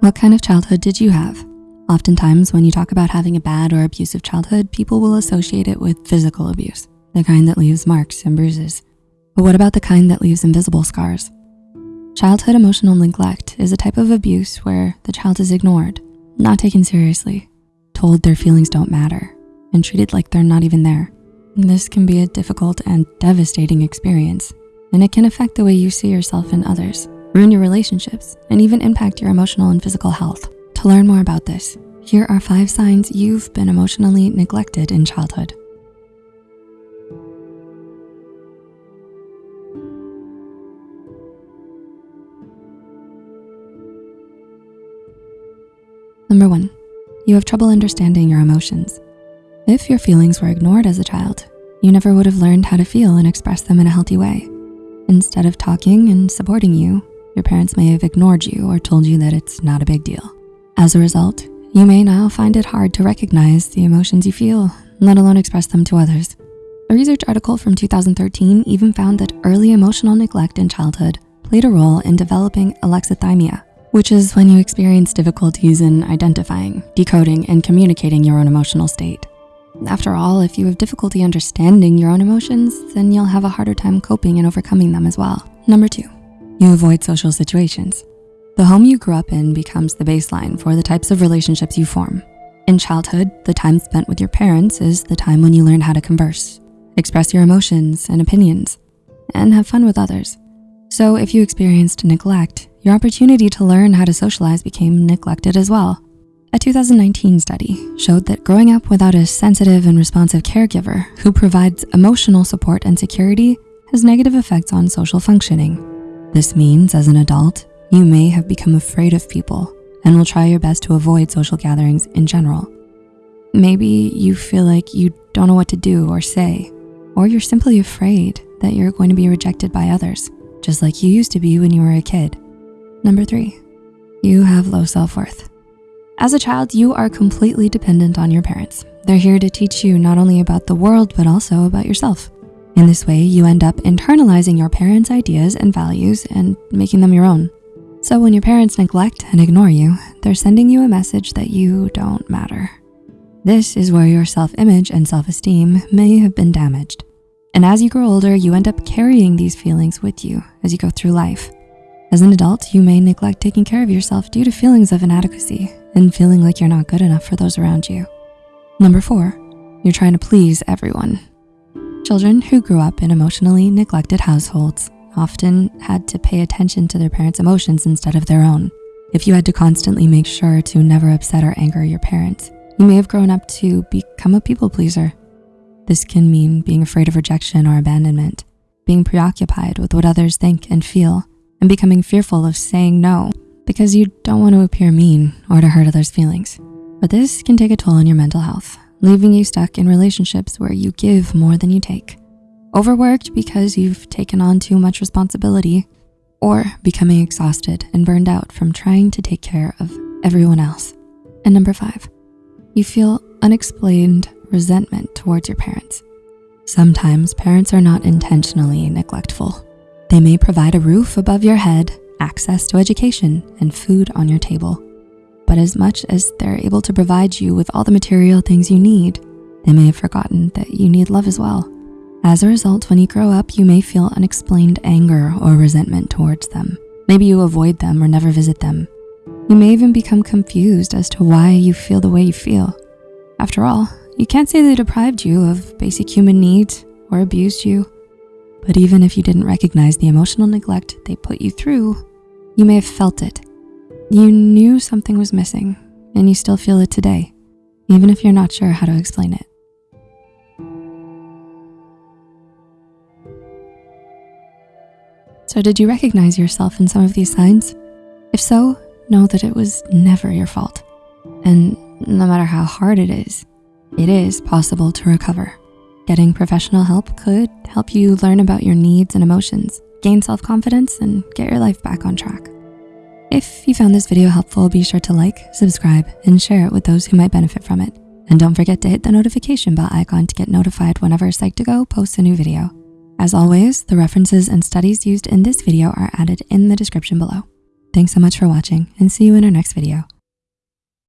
What kind of childhood did you have? Oftentimes, when you talk about having a bad or abusive childhood, people will associate it with physical abuse, the kind that leaves marks and bruises. But what about the kind that leaves invisible scars? Childhood emotional neglect is a type of abuse where the child is ignored, not taken seriously, told their feelings don't matter, and treated like they're not even there. This can be a difficult and devastating experience, and it can affect the way you see yourself and others, ruin your relationships, and even impact your emotional and physical health. To learn more about this, here are five signs you've been emotionally neglected in childhood. Number one, you have trouble understanding your emotions. If your feelings were ignored as a child, you never would have learned how to feel and express them in a healthy way. Instead of talking and supporting you, your parents may have ignored you or told you that it's not a big deal. As a result, you may now find it hard to recognize the emotions you feel, let alone express them to others. A research article from 2013 even found that early emotional neglect in childhood played a role in developing alexithymia, which is when you experience difficulties in identifying, decoding, and communicating your own emotional state. After all, if you have difficulty understanding your own emotions, then you'll have a harder time coping and overcoming them as well. Number two, you avoid social situations. The home you grew up in becomes the baseline for the types of relationships you form. In childhood, the time spent with your parents is the time when you learn how to converse, express your emotions and opinions, and have fun with others. So if you experienced neglect, your opportunity to learn how to socialize became neglected as well. A 2019 study showed that growing up without a sensitive and responsive caregiver who provides emotional support and security has negative effects on social functioning. This means as an adult, you may have become afraid of people and will try your best to avoid social gatherings in general. Maybe you feel like you don't know what to do or say, or you're simply afraid that you're going to be rejected by others, just like you used to be when you were a kid. Number three, you have low self-worth. As a child, you are completely dependent on your parents. They're here to teach you not only about the world, but also about yourself. In this way, you end up internalizing your parents' ideas and values and making them your own. So when your parents neglect and ignore you, they're sending you a message that you don't matter. This is where your self-image and self-esteem may have been damaged. And as you grow older, you end up carrying these feelings with you as you go through life. As an adult, you may neglect taking care of yourself due to feelings of inadequacy and feeling like you're not good enough for those around you. Number four, you're trying to please everyone. Children who grew up in emotionally neglected households often had to pay attention to their parents' emotions instead of their own. If you had to constantly make sure to never upset or anger your parents, you may have grown up to become a people pleaser. This can mean being afraid of rejection or abandonment, being preoccupied with what others think and feel, and becoming fearful of saying no because you don't want to appear mean or to hurt others' feelings. But this can take a toll on your mental health, leaving you stuck in relationships where you give more than you take. Overworked because you've taken on too much responsibility, or becoming exhausted and burned out from trying to take care of everyone else. And number five, you feel unexplained resentment towards your parents. Sometimes parents are not intentionally neglectful, they may provide a roof above your head, access to education, and food on your table. But as much as they're able to provide you with all the material things you need, they may have forgotten that you need love as well. As a result, when you grow up, you may feel unexplained anger or resentment towards them. Maybe you avoid them or never visit them. You may even become confused as to why you feel the way you feel. After all, you can't say they deprived you of basic human needs or abused you but even if you didn't recognize the emotional neglect they put you through, you may have felt it. You knew something was missing and you still feel it today, even if you're not sure how to explain it. So did you recognize yourself in some of these signs? If so, know that it was never your fault. And no matter how hard it is, it is possible to recover. Getting professional help could help you learn about your needs and emotions, gain self-confidence, and get your life back on track. If you found this video helpful, be sure to like, subscribe, and share it with those who might benefit from it. And don't forget to hit the notification bell icon to get notified whenever Psych2Go posts a new video. As always, the references and studies used in this video are added in the description below. Thanks so much for watching and see you in our next video.